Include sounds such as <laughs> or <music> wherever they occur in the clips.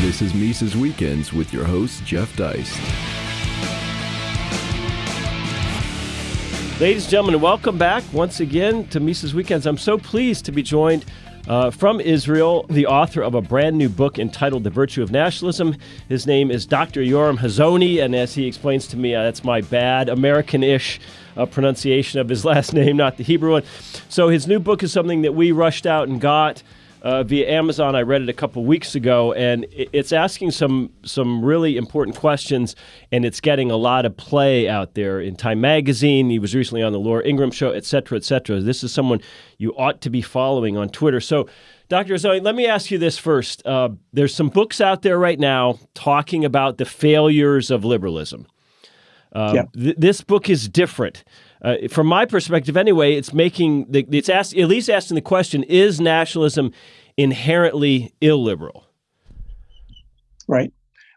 This is Mises Weekends with your host, Jeff Deist. Ladies and gentlemen, welcome back once again to Mises Weekends. I'm so pleased to be joined uh, from Israel, the author of a brand new book entitled The Virtue of Nationalism. His name is Dr. Yoram Hazony, and as he explains to me, uh, that's my bad American ish uh, pronunciation of his <laughs> last name, not the Hebrew one. So his new book is something that we rushed out and got uh, via Amazon. I read it a couple weeks ago, and it's asking some some really important questions, and it's getting a lot of play out there in Time Magazine. He was recently on the Laura Ingraham Show, et cetera, et cetera. This is someone you ought to be following on Twitter. So. Dr. Zoe, let me ask you this first. Uh, there's some books out there right now talking about the failures of liberalism. Uh, yeah. th- this book is different. Uh, from my perspective, anyway, it's making the, it's asked, at least asking the question: Is nationalism inherently illiberal? Right.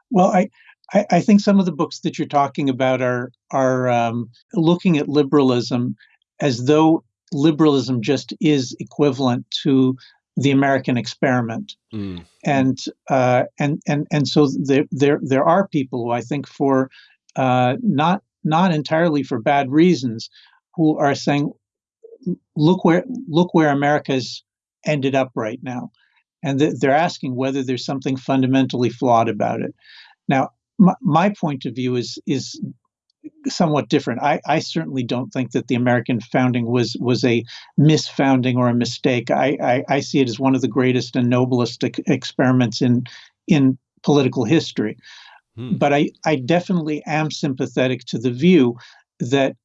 Well, I, I, I think some of the books that you're talking about are are um, looking at liberalism as though liberalism just is equivalent to the American experiment, mm. and uh, and and and so there there there are people who I think for uh, not not entirely for bad reasons who are saying, look where look where America's ended up right now. And th- they're asking whether there's something fundamentally flawed about it. Now, my, my point of view is is somewhat different. I, I, certainly don't think that the American founding was was a misfounding or a mistake. I, I, I see it as one of the greatest and noblest ex- experiments in in political history. Hmm. But I, I definitely am sympathetic to the view that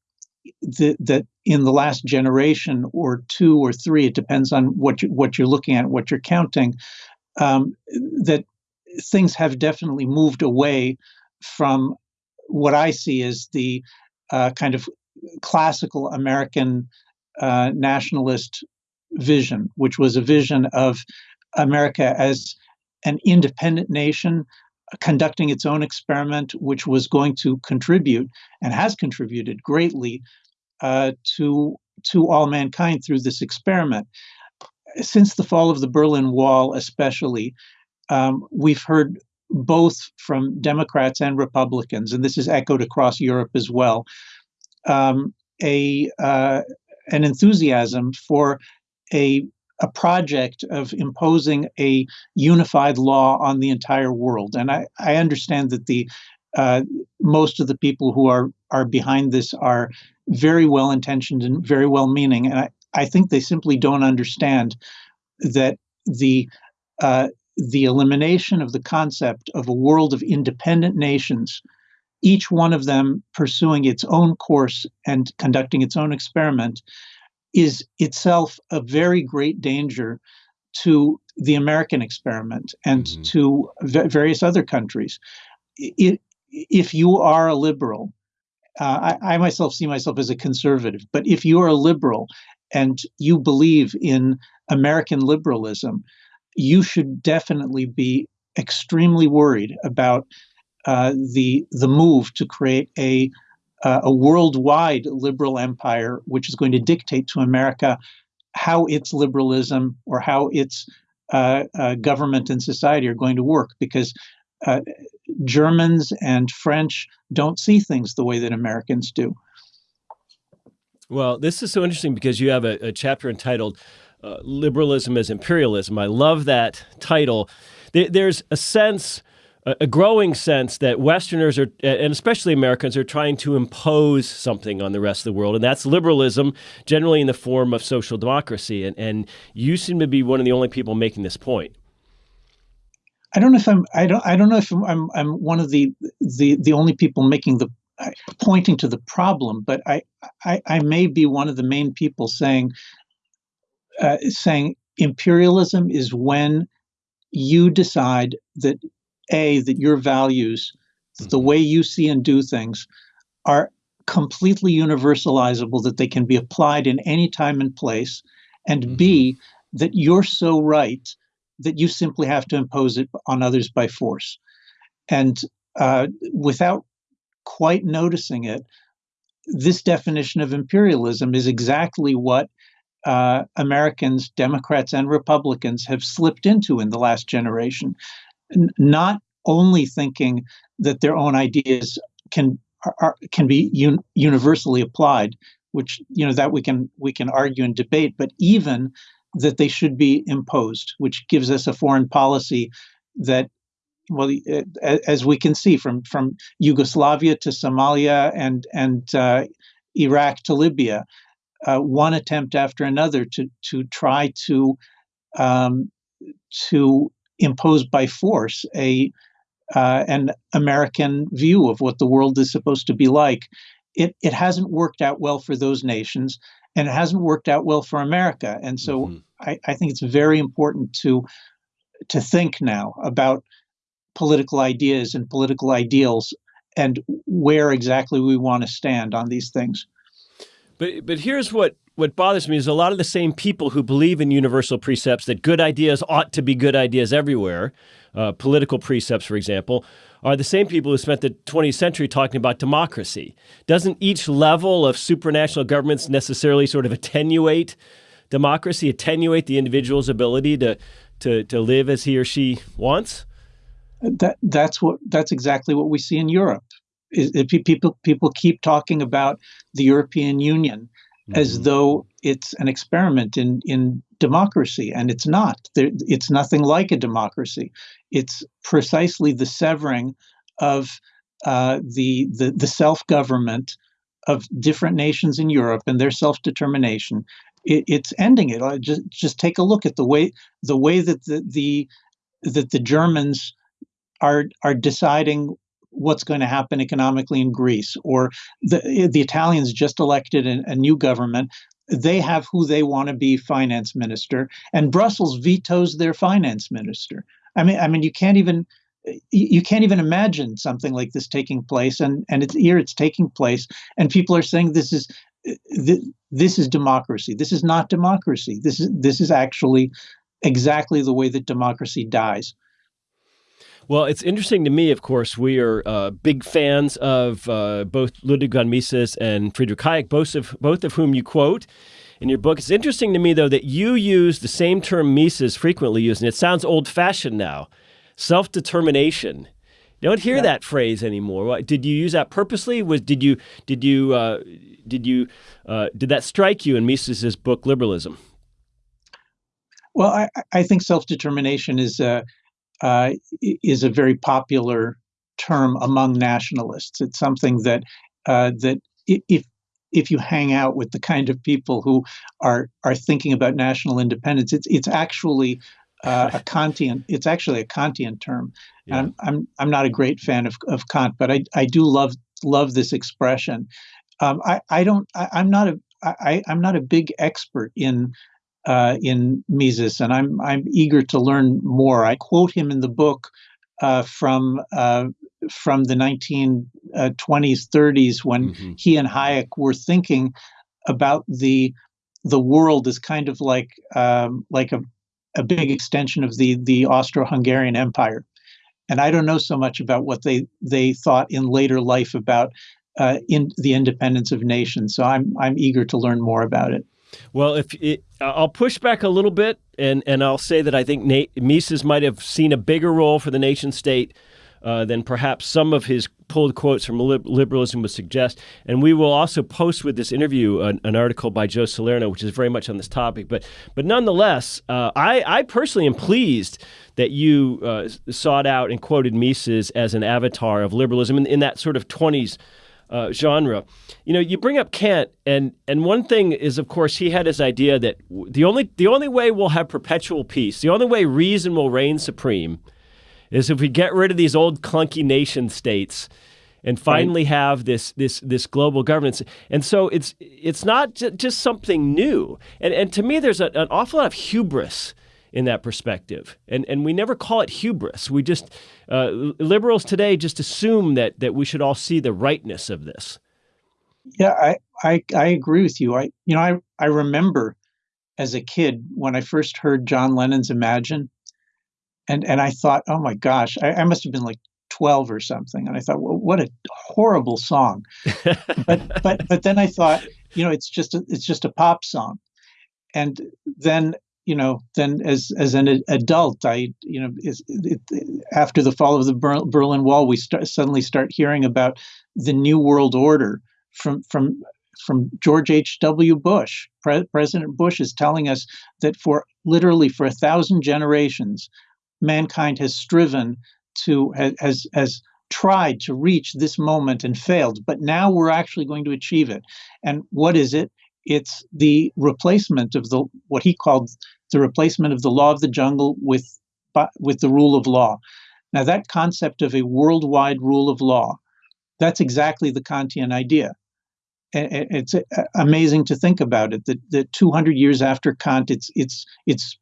the, that in the last generation or two or three, it depends on what you, what you're looking at, what you're counting, um, that things have definitely moved away from what I see as the uh, kind of classical American uh, nationalist vision, which was a vision of America as an independent nation conducting its own experiment, which was going to contribute and has contributed greatly uh, to to all mankind through this experiment. Since the fall of the Berlin Wall, especially, um, we've heard both from Democrats and Republicans, and this is echoed across Europe as well, um, a uh, an enthusiasm for a a project of imposing a unified law on the entire world. And I, I understand that the uh, most of the people who are are behind this are very well intentioned and very well meaning, and I, I think they simply don't understand that the uh, the elimination of the concept of a world of independent nations, each one of them pursuing its own course and conducting its own experiment, is itself a very great danger to the American experiment and mm-hmm. to v- various other countries. It, if you are a liberal, uh, I, I, myself see myself as a conservative, but if you are a liberal and you believe in American liberalism, you should definitely be extremely worried about uh, the the move to create a uh, a worldwide liberal empire, which is going to dictate to America how its liberalism or how its uh, uh, government and society are going to work, because uh, Germans and French don't see things the way that Americans do. Well, this is so interesting because you have a, a chapter entitled uh, Liberalism as Imperialism. I love that title. There's a sense a growing sense that Westerners are, and especially Americans, are trying to impose something on the rest of the world, and that's liberalism, generally in the form of social democracy. And, and you seem to be one of the only people making this point. I don't know if I'm. I don't. I don't know if I'm. I'm, I'm one of the the the only people making the uh, pointing to the problem, but I, I I may be one of the main people saying uh, saying imperialism is when you decide that a that your values the mm-hmm. way you see and do things are completely universalizable that they can be applied in any time and place and mm-hmm. b that you're so right that you simply have to impose it on others by force. And uh, without quite noticing it this definition of imperialism is exactly what uh, Americans, Democrats, and Republicans have slipped into in the last generation. N- not only thinking that their own ideas can are, can be un, universally applied, which you know that we can we can argue and debate, but even that they should be imposed, which gives us a foreign policy that well, as we can see from from Yugoslavia to Somalia and and uh, Iraq to Libya, uh, one attempt after another to to try to um, to impose by force a uh, an American view of what the world is supposed to be like. It it hasn't worked out well for those nations, and it hasn't worked out well for America. And so mm-hmm. I, I think it's very important to to think now about political ideas and political ideals and where exactly we want to stand on these things. But but here's what what bothers me is a lot of the same people who believe in universal precepts that good ideas ought to be good ideas everywhere, uh, political precepts, for example, are the same people who spent the 20th century talking about democracy. Doesn't each level of supranational governments necessarily sort of attenuate democracy, attenuate the individual's ability to to to live as he or she wants? That that's what that's exactly what we see in Europe. Is, people people keep talking about the European Union mm-hmm. as though it's an experiment in in democracy, and it's not. It's nothing like a democracy. It's precisely the severing of uh, the the, the self government of different nations in Europe and their self determination. It, it's ending it. Just just take a look at the way the way that the, the that the Germans are are deciding what's going to happen economically in Greece, or the the Italians just elected a, a new government. They have who they want to be finance minister, and Brussels vetoes their finance minister. I mean, I mean, you can't even you can't even imagine something like this taking place, and and it's here it's taking place, and people are saying this is uh, this is democracy. This is not democracy. This is this is actually exactly the way that democracy dies. Well, it's interesting to me, of course, we are uh, big fans of uh, both Ludwig von Mises and Friedrich Hayek, both of, both of whom you quote in your book. It's interesting to me, though, that you use the same term Mises frequently used, and it sounds old fashioned now self determination. You don't hear yeah. that phrase anymore. Did you use that purposely? Was did you did you uh, did you uh, did that strike you in Mises's book Liberalism? Well, I, I think self determination is a uh, is a very popular term among nationalists. It's something that uh, that if if you hang out with the kind of people who are are thinking about national independence, it's it's actually uh, a <laughs> Kantian. It's actually a Kantian term. Yeah. I'm I'm I'm not a great fan of, of Kant, but I, I do love love this expression. Um, I I don't I, I'm not a I, I'm not a big expert in uh, in Mises, and I'm I'm eager to learn more. I quote him in the book uh, from uh, from the 1920s, 30s, when mm-hmm. he and Hayek were thinking about the the world as kind of like um, like a, a big extension of the the Austro-Hungarian Empire. And I don't know so much about what they they thought in later life about uh, in the independence of nations. So I'm I'm eager to learn more about it. Well, if it, I'll push back a little bit, and and I'll say that I think Mises might have seen a bigger role for the nation state uh, than perhaps some of his pulled quotes from liberalism would suggest. And we will also post with this interview an, an, article by Joe Salerno, which is very much on this topic. But but nonetheless, uh, I I personally am pleased that you uh, sought out and quoted Mises as an avatar of liberalism in, in that sort of twenties uh, genre. You know, you bring up Kant, and and one thing is, of course, he had his idea that the only the only way we'll have perpetual peace, the only way reason will reign supreme, is if we get rid of these old clunky nation states and finally have this this this global governance. And so it's it's not just something new. And and to me, there's a, an awful lot of hubris in that perspective. And and we never call it hubris. We just uh, liberals today just assume that that we should all see the rightness of this. Yeah, I, I I agree with you. I you know I I remember as a kid when I first heard John Lennon's Imagine, and and I thought, oh my gosh, I, I must have been like 12 or something and i thought well what a horrible song but but but then i thought you know it's just a, it's just a pop song and then you know, then as as an adult, I you know, it, it, after the fall of the Berlin Wall, we start, suddenly start hearing about the New World Order from from from George H. W. Bush. Pre- President Bush is telling us that for literally for a thousand generations, mankind has striven to has has tried to reach this moment and failed, but now we're actually going to achieve it. And what is it? It's the replacement of the what he called the replacement of the law of the jungle with with the rule of law. Now that concept of a worldwide rule of law, that's exactly the Kantian idea. It's amazing to think about it that, that 200 years after Kant, it's it's it's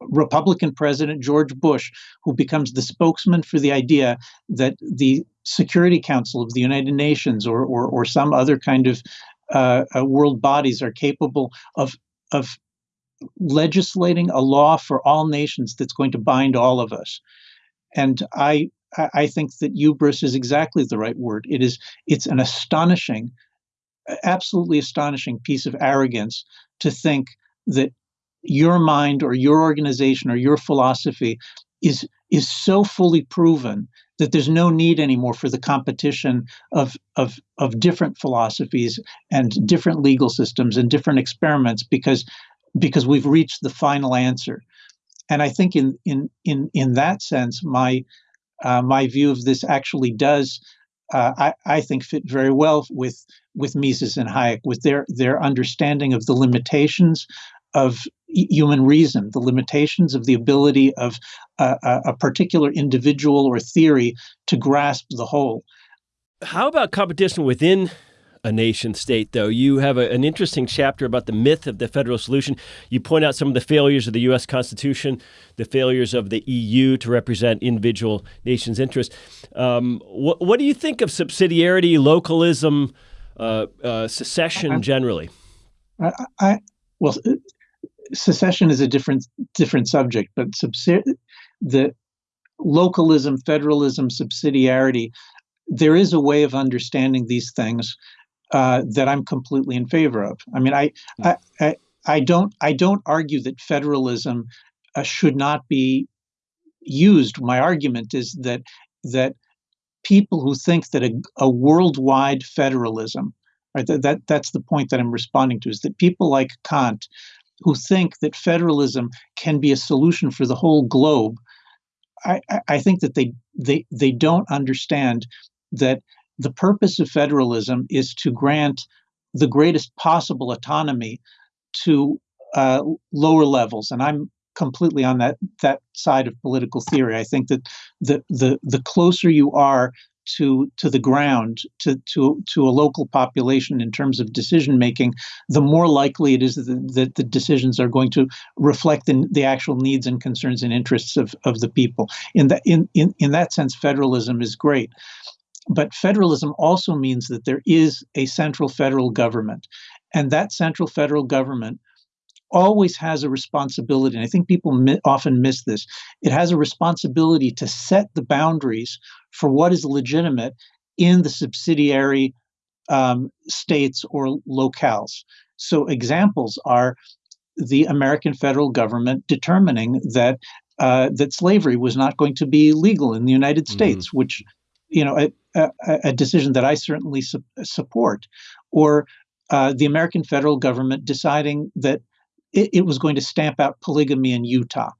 Republican President George Bush who becomes the spokesman for the idea that the Security Council of the United Nations or or, or some other kind of uh, uh, world bodies are capable of of legislating a law for all nations that's going to bind all of us. And I I think that hubris is exactly the right word. It is it's an astonishing, absolutely astonishing piece of arrogance to think that your mind or your organization or your philosophy is is so fully proven that there's no need anymore for the competition of, of, of different philosophies and different legal systems and different experiments because, because we've reached the final answer. And I think in, in, in, in that sense, my, uh, my view of this actually does, uh, I, I think, fit very well with, with Mises and Hayek, with their, their understanding of the limitations of human reason, the limitations of the ability of a, a, particular individual or theory to grasp the whole. How about competition within a nation state, though? You have a, an interesting chapter about the myth of the federal solution. You point out some of the failures of the U.S. Constitution, the failures of the EU to represent individual nations' interests. Um, what, what, do you think of subsidiarity, localism, uh, uh, secession generally? I, I, well, secession is a different different subject, but the localism, federalism, subsidiarity, there is a way of understanding these things uh, that I'm completely in favor of. I mean, I, hmm. I, I, I don't I don't argue that federalism uh, should not be used. My argument is that that people who think that a, a worldwide federalism, right, that, that that's the point that I'm responding to, is that people like Kant who think that federalism can be a solution for the whole globe, I, I think that they, they, they don't understand that the purpose of federalism is to grant the greatest possible autonomy to uh, lower levels. And I'm completely on that that side of political theory. I think that the the the closer you are to to the ground to to to a local population in terms of decision making the more likely it is that, that the decisions are going to reflect the, the actual needs and concerns and interests of, of the people in that in, in in that sense federalism is great but federalism also means that there is a central federal government and that central federal government always has a responsibility, and I think people mi- often miss this. It has a responsibility to set the boundaries for what is legitimate in the subsidiary um, states or locales. So, examples are the American federal government determining that uh, that slavery was not going to be legal in the United mm-hmm. States, mm-hmm. which you know a, a, a, decision that I certainly su- support, or uh, the American federal government deciding that it, it was going to stamp out polygamy in Utah.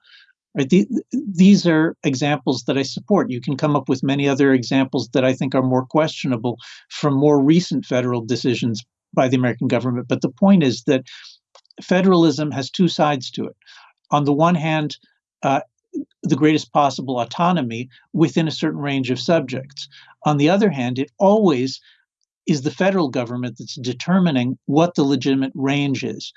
Right? The, these are examples that I support. You can come up with many other examples that I think are more questionable from more recent federal decisions by the American government. But the point is that federalism has two sides to it. On the one hand, uh, the greatest possible autonomy within a certain range of subjects. On the other hand, it always is the federal government that's determining what the legitimate range is.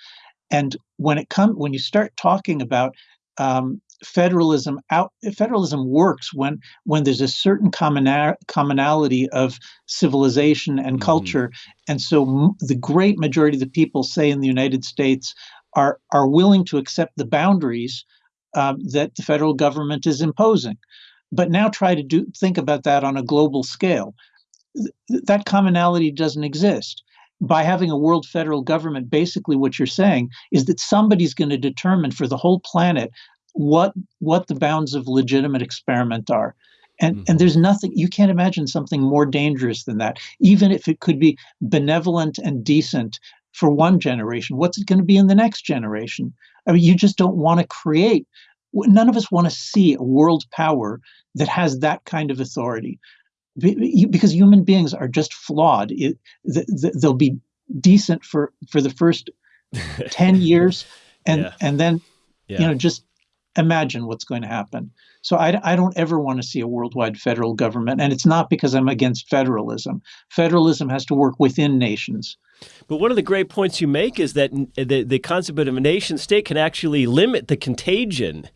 And when it comes, when you start talking about um, federalism, out federalism works when when there's a certain commona- commonality of civilization and mm-hmm. culture, and so m- the great majority of the people, say in the United States, are are willing to accept the boundaries um, that the federal government is imposing. But now try to do think about that on a global scale. Th- that commonality doesn't exist by having a world federal government, basically what you're saying is that somebody's going to determine for the whole planet what what the bounds of legitimate experiment are. And, mm-hmm. and there's nothing you can't imagine something more dangerous than that even if it could be benevolent and decent for one generation what's it going to be in the next generation i mean you just don't want to create none of us want to see a world power that has that kind of authority because human beings are just flawed it, they'll be decent for for the first <laughs> 10 years and yeah. and then yeah. you know just imagine what's going to happen. So I, I don't ever want to see a worldwide federal government and it's not because i'm against federalism. Federalism has to work within nations. But one of the great points you make is that the, the concept of a nation state can actually limit the contagion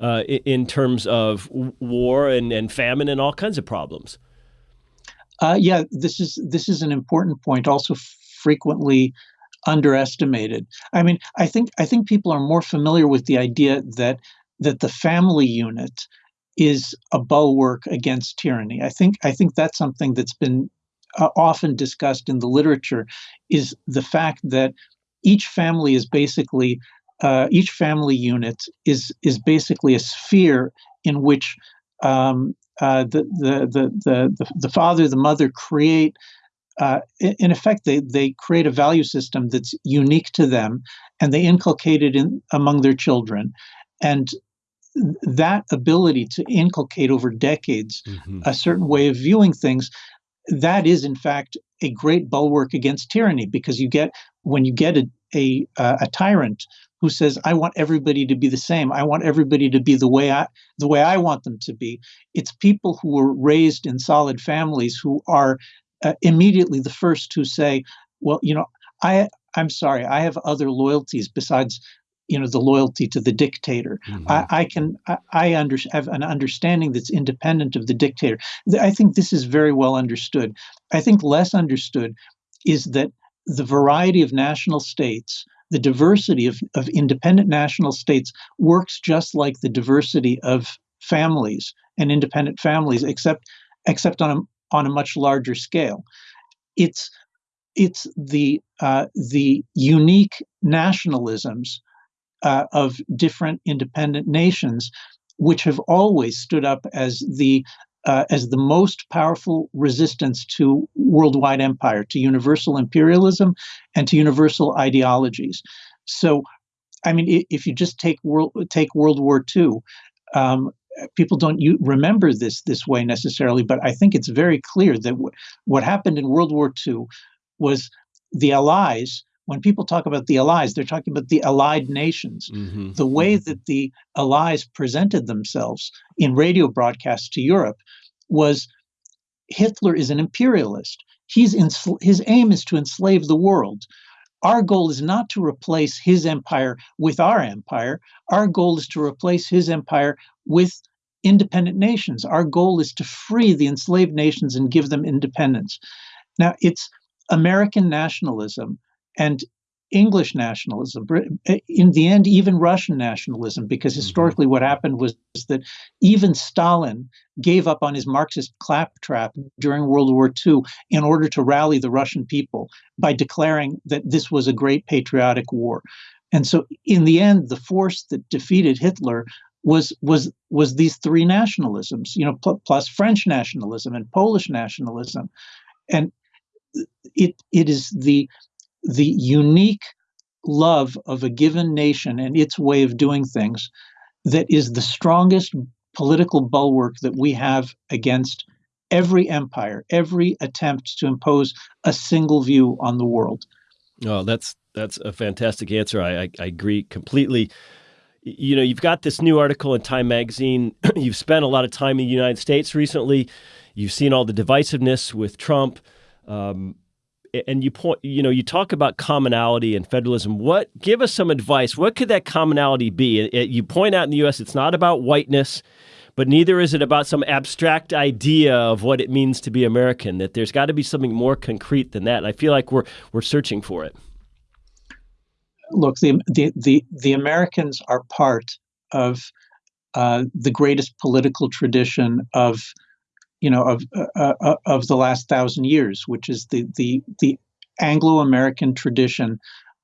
uh, in terms of war and, and famine and all kinds of problems. Uh, yeah, this is this is an important point, also frequently underestimated. I mean, I think I think people are more familiar with the idea that that the family unit is a bulwark against tyranny. I think I think that's something that's been uh, often discussed in the literature is the fact that each family is basically uh, each family unit is is basically a sphere in which um, uh, the, the, the, the, the father, the mother create, uh, in effect, they, they create a value system that's unique to them and they inculcate it in, among their children. And that ability to inculcate over decades mm-hmm. a certain way of viewing things, that is, in fact, a great bulwark against tyranny because you get, when you get a, a, a tyrant who says I want everybody to be the same. I want everybody to be the way I the way I want them to be. It's people who were raised in solid families who are uh, immediately the first to say, well, you know, I I'm sorry, I have other loyalties besides you know the loyalty to the dictator. Mm-hmm. I, I, can I, I under, have an understanding that's independent of the dictator. I think this is very well understood. I think less understood is that the variety of national states the diversity of, of independent national states works just like the diversity of families and independent families, except except on a on a much larger scale. It's it's the uh, the unique nationalisms uh, of different independent nations, which have always stood up as the uh, as the most powerful resistance to worldwide empire, to universal imperialism, and to universal ideologies. So, I mean, if you just take world take World War II, um, people don't remember this this way necessarily, but I think it's very clear that w- what happened in World War II was the Allies. When people talk about the Allies, they're talking about the Allied nations. Mm-hmm. The way mm-hmm. that the Allies presented themselves in radio broadcasts to Europe was Hitler is an imperialist. He's his aim is to enslave the world. Our goal is not to replace his empire with our empire. Our goal is to replace his empire with independent nations. Our goal is to free the enslaved nations and give them independence. Now, it's American nationalism and English nationalism, eh, in the end, even Russian nationalism, because mm-hmm. historically what happened was that even Stalin gave up on his Marxist claptrap during World War II in order to rally the Russian people by declaring that this was a great patriotic war. And so, in the end, the force that defeated Hitler was was was these three nationalisms, you know, pl- plus French nationalism and Polish nationalism, and it it is the the unique love of a given nation and its way of doing things that is the strongest political bulwark that we have against every empire, every attempt to impose a single view on the world. Oh, that's that's a fantastic answer. I, I, I agree completely. You know, you've got this new article in Time Magazine. <clears throat> you've spent a lot of time in the United States recently. You've seen all the divisiveness with Trump. Um, and you point you know you talk about commonality and federalism. What give us some advice. What could that commonality be? It, you point out in the US it's not about whiteness but neither is it about some abstract idea of what it means to be American that there's got to be something more concrete than that. And I feel like we're we're searching for it. Look the the the, the Americans are part of uh, the greatest political tradition of you know of uh, uh, uh, of the last thousand years, which is the the the Anglo-American tradition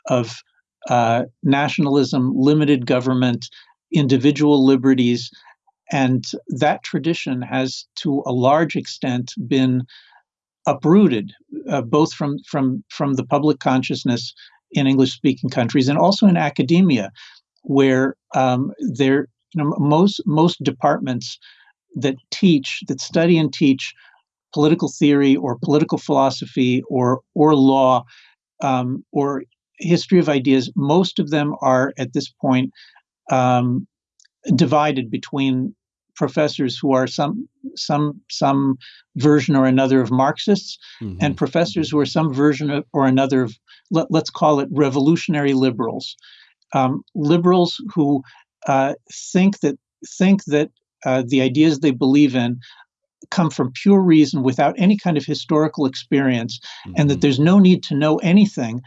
of uh, nationalism, limited government, individual liberties, and that tradition has, to a large extent, been uprooted, uh, both from from from the public consciousness in English-speaking countries and also in academia, where um, there you know most most departments that teach that study and teach political theory or political philosophy or or law um, or history of ideas most of them are at this point um, divided between professors who are some some some version or another of Marxists, mm-hmm. and professors who are some version of, or another of let, us call it revolutionary liberals, um, liberals who uh, think that think that uh, the ideas they believe in come from pure reason without any kind of historical experience, mm-hmm. and that mm-hmm. there's no need to know anything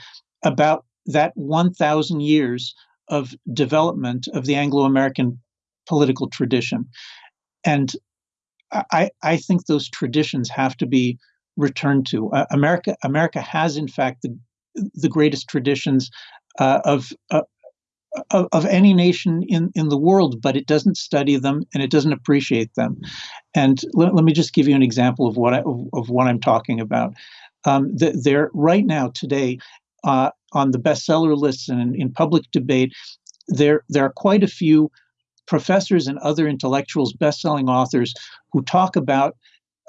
about that 1,000 years of development of the Anglo American political tradition. And I, I think those traditions have to be returned to. Uh, America, America has, in fact, the, the greatest traditions uh, of, uh, of, of any nation in, in the world, but it doesn't study them and it doesn't appreciate them. And let, let me just give you an example of what I, of, of what I'm talking about. Um, the, there right now today uh, on the bestseller lists and in, in public debate, there there are quite a few professors and other intellectuals, best-selling authors, who talk about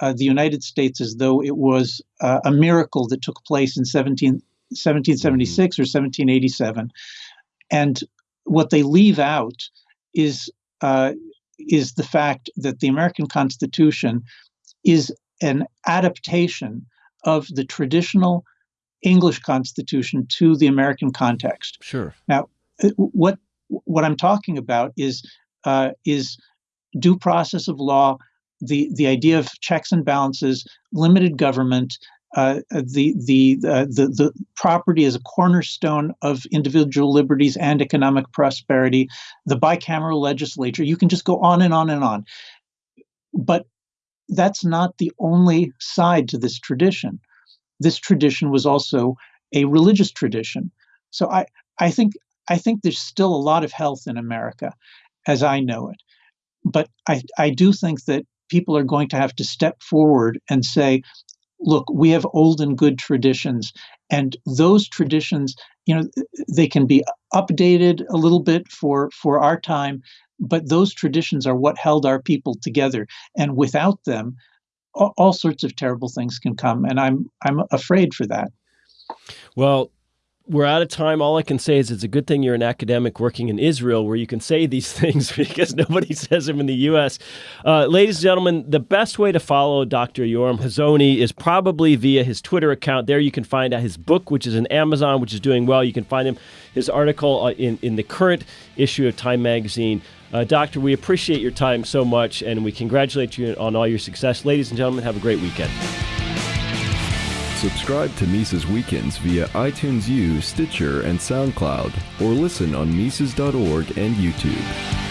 uh, the United States as though it was uh, a miracle that took place in 17, 1776 mm-hmm. or 1787, and what they leave out is uh, is the fact that the American Constitution is an adaptation of the traditional English Constitution to the American context. Sure. Now, uh, what what I'm talking about is uh, is due process of law, the the idea of checks and balances, limited government, uh, the the, uh, the the property is a cornerstone of individual liberties and economic prosperity, the bicameral legislature. You can just go on and on and on, but that's not the only side to this tradition. This tradition was also a religious tradition. So I I think I think there's still a lot of health in America, as I know it. But I, I do think that people are going to have to step forward and say, look, we have old and good traditions. And those traditions, you know, they can be updated a little bit for, for our time, but those traditions are what held our people together. And without them, all, all sorts of terrible things can come. And I'm I'm afraid for that. Well, we're out of time. All I can say is it's a good thing you're an academic working in Israel where you can say these <laughs> things because nobody <laughs> says them in the U.S. Uh, ladies and gentlemen, the best way to follow Dr. Yoram Hazony is probably via his Twitter account. There you can find out his book, which is in Amazon, which is doing well. You can find him his article uh, in, in the current issue of Time Magazine. Uh, doctor, we appreciate your time so much and we congratulate you on all your success. Ladies and gentlemen, have a great weekend. Subscribe to Mises Weekends via iTunes U, Stitcher, and SoundCloud, or listen on Mises.org and YouTube.